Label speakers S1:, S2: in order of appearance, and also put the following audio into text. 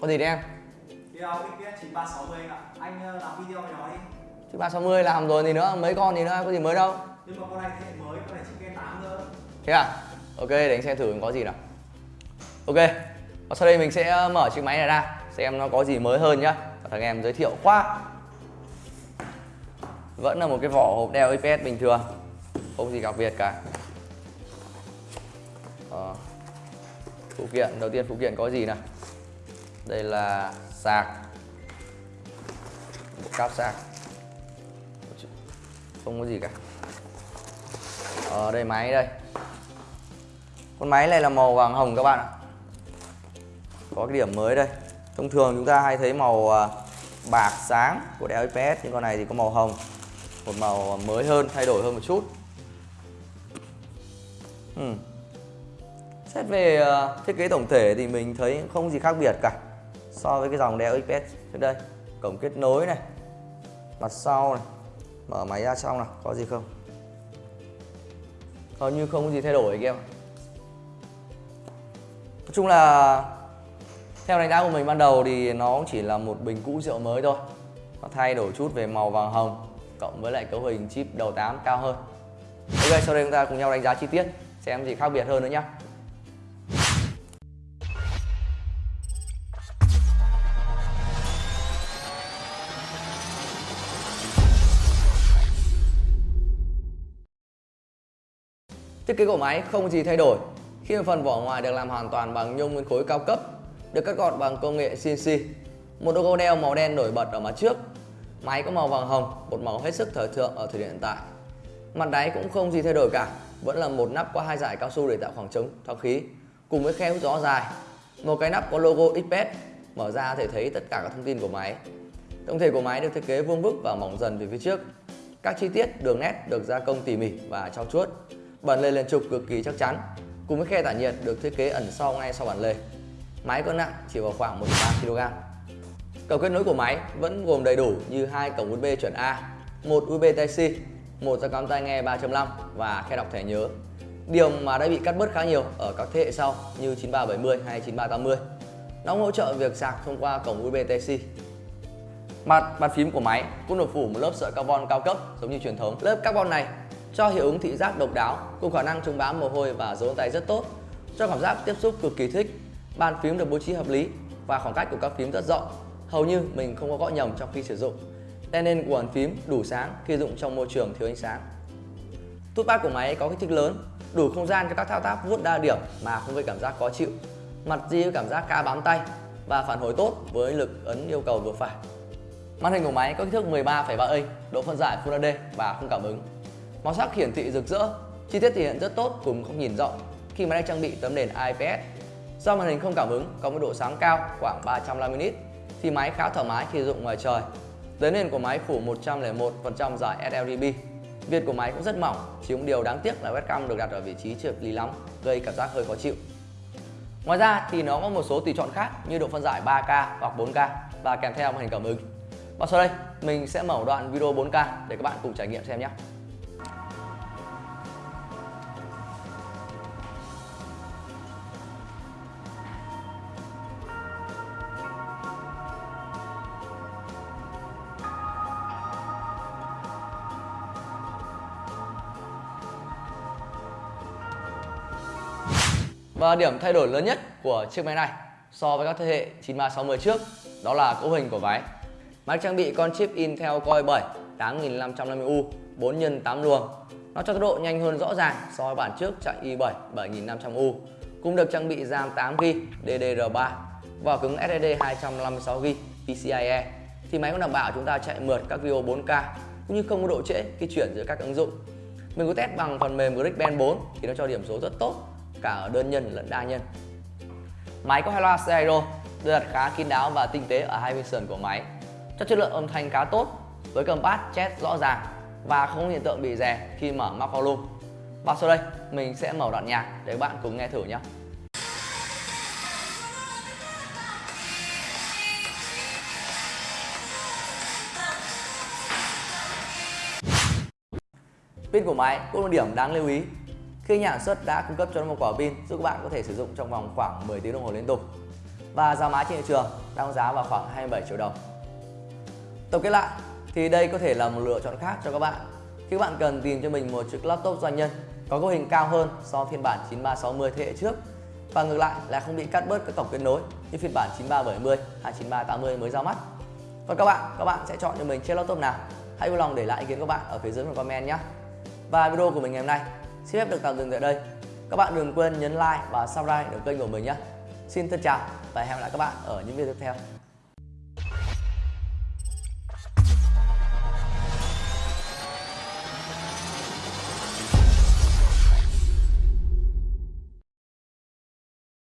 S1: Có gì đấy em?
S2: Video XPS 9360 anh ạ. Anh ờ, làm video với nó đi.
S1: Chứ 360 làm rồi thì nữa, mấy con thì nữa, có gì mới đâu.
S2: Nhưng mà con này thế hệ mới, con này chỉ kê 8 nữa.
S1: Thế à? Ok, để anh xem thử có gì nào. Ok, và sau đây mình sẽ mở chiếc máy này ra, xem nó có gì mới hơn nhá. Và thằng em giới thiệu qua. Vẫn là một cái vỏ hộp đeo IPS bình thường, không gì đặc biệt cả. Ờ. Phụ kiện, đầu tiên phụ kiện có gì nào? Đây là sạc. Một cáp sạc. Không có gì cả. Ở đây máy đây. Con máy này là màu vàng hồng các bạn ạ. Có cái điểm mới đây. Thông thường chúng ta hay thấy màu à, bạc sáng của đeo IPS Nhưng con này thì có màu hồng. Một màu mới hơn, thay đổi hơn một chút. Ừ. Xét về à, thiết kế tổng thể thì mình thấy không gì khác biệt cả so với cái dòng Dell XPS trước đây, cổng kết nối này, mặt sau này, mở máy ra trong nào có gì không? Hầu như không có gì thay đổi anh em nói chung là theo đánh giá của mình ban đầu thì nó chỉ là một bình cũ rượu mới thôi. Nó thay đổi chút về màu vàng hồng, cộng với lại cấu hình chip đầu 8 cao hơn. Ok sau đây chúng ta cùng nhau đánh giá chi tiết, xem gì khác biệt hơn nữa nhé Thiết kế của máy không gì thay đổi khi mà phần vỏ ngoài được làm hoàn toàn bằng nhôm nguyên khối cao cấp, được cắt gọt bằng công nghệ CNC. Một logo đeo màu đen nổi bật ở mặt trước. Máy có màu vàng hồng, một màu hết sức thời thượng ở thời điểm hiện tại. Mặt đáy cũng không gì thay đổi cả, vẫn là một nắp có hai giải cao su để tạo khoảng trống thoáng khí, cùng với khe hút gió dài. Một cái nắp có logo XPS, mở ra thể thấy tất cả các thông tin của máy. Tổng thể của máy được thiết kế vuông vức và mỏng dần về phía trước. Các chi tiết, đường nét được gia công tỉ mỉ và trau chuốt bản lề liền trục cực kỳ chắc chắn. Cùng với khe tản nhiệt được thiết kế ẩn sau ngay sau bản lề. Máy có nặng chỉ vào khoảng 1,3 kg. Cổng kết nối của máy vẫn gồm đầy đủ như hai cổng USB chuẩn A một USB Type-C một jack cắm tai nghe 3.5 và khe đọc thẻ nhớ. Điều mà đã bị cắt bớt khá nhiều ở các thế hệ sau như 9370 hay 9380 nó hỗ trợ việc sạc thông qua cổng USB Type-C mặt bàn phím của máy cũng được phủ một lớp sợi carbon cao cấp giống như truyền thống. Lớp carbon này cho hiệu ứng thị giác độc đáo cùng khả năng chống bám mồ hôi và dấu tay rất tốt cho cảm giác tiếp xúc cực kỳ thích. Bàn phím được bố trí hợp lý và khoảng cách của các phím rất rộng. Hầu như mình không có gõ nhầm trong khi sử dụng đèn nền của bàn phím đủ sáng khi dùng trong môi trường thiếu ánh sáng. Touchpad của máy có kích thước lớn đủ không gian cho các thao tác vuốt đa điểm mà không gây cảm giác khó chịu. Mặt di cảm giác ca bám tay và phản hồi tốt với lực ấn yêu cầu vừa phải. Màn hình của máy có kích thước 13,3 inch độ phân giải Full HD và không cảm ứng. Màu sắc hiển thị rực rỡ, chi tiết thể hiện rất tốt cùng không nhìn rộng khi máy đang trang bị tấm nền IPS. Do màn hình không cảm ứng có mức độ sáng cao khoảng 350 nit thì máy khá thoải mái khi dụng ngoài trời. Tấm nền của máy phủ 101% giải sRGB. viền của máy cũng rất mỏng, chỉ một điều đáng tiếc là webcam được đặt ở vị trí trượt lý lắm, gây cảm giác hơi khó chịu. Ngoài ra thì nó có một số tùy chọn khác như độ phân giải 3K hoặc 4K và kèm theo màn hình cảm ứng. Và sau đây mình sẽ mở đoạn video 4K để các bạn cùng trải nghiệm xem nhé. Và điểm thay đổi lớn nhất của chiếc máy này so với các thế hệ 9360 trước, đó là cấu hình của máy. Máy trang bị con chip Intel Core 7 8550U 4 x 8 luồng. Nó cho tốc độ nhanh hơn rõ ràng so với bản trước chạy i7 7500U. Cũng được trang bị RAM 8GB DDR3 và cứng SSD 256GB PCIe. Thì máy cũng đảm bảo chúng ta chạy mượt các video 4K cũng như không có độ trễ khi chuyển giữa các ứng dụng. Mình có test bằng phần mềm GarageBand 4 thì nó cho điểm số rất tốt cả ở đơn nhân lẫn đa nhân. Máy có hai loa stereo được đặt khá kín đáo và tinh tế ở hai bên sườn của máy. Cho chất lượng âm thanh khá tốt, với cầm bass chest rõ ràng và không hiện tượng bị rè khi mở max volume. Và sau đây, mình sẽ mở đoạn nhạc để các bạn cùng nghe thử nhé. Pin của máy cũng là điểm đáng lưu ý khi nhà sản xuất đã cung cấp cho nó một quả pin giúp các bạn có thể sử dụng trong vòng khoảng 10 tiếng đồng hồ liên tục. và giá máy trên thị trường đang giá vào khoảng 27 triệu đồng. Tổng kết lại thì đây có thể là một lựa chọn khác cho các bạn khi các bạn cần tìm cho mình một chiếc laptop doanh nhân có cấu hình cao hơn so với phiên bản 9360 thế hệ trước và ngược lại là không bị cắt bớt các cổng kết nối như phiên bản 9370 hay 9380 mới ra mắt. Còn các bạn, các bạn sẽ chọn cho mình chiếc laptop nào? Hãy vui lòng để lại ý kiến của bạn ở phía dưới phần comment nhé. Và video của mình ngày hôm nay xin phép được tạm dừng tại đây. Các bạn đừng quên nhấn like và subscribe để kênh của mình nhé. Xin thân chào và hẹn gặp lại các bạn ở những video tiếp theo.